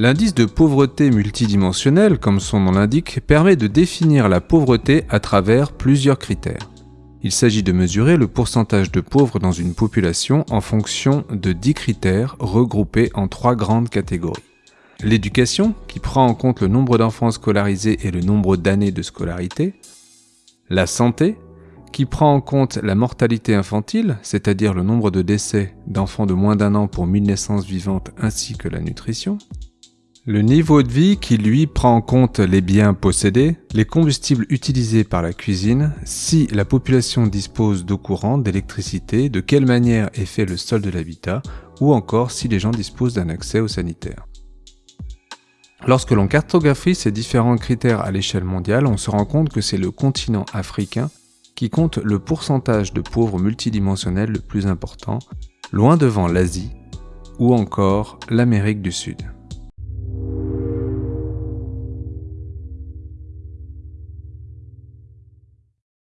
L'indice de pauvreté multidimensionnel, comme son nom l'indique, permet de définir la pauvreté à travers plusieurs critères. Il s'agit de mesurer le pourcentage de pauvres dans une population en fonction de 10 critères regroupés en trois grandes catégories. L'éducation, qui prend en compte le nombre d'enfants scolarisés et le nombre d'années de scolarité. La santé, qui prend en compte la mortalité infantile, c'est-à-dire le nombre de décès d'enfants de moins d'un an pour 1000 naissances vivantes ainsi que la nutrition. Le niveau de vie qui lui prend en compte les biens possédés, les combustibles utilisés par la cuisine, si la population dispose d'eau courante, d'électricité, de quelle manière est fait le sol de l'habitat, ou encore si les gens disposent d'un accès au sanitaire. Lorsque l'on cartographie ces différents critères à l'échelle mondiale, on se rend compte que c'est le continent africain qui compte le pourcentage de pauvres multidimensionnels le plus important, loin devant l'Asie ou encore l'Amérique du Sud.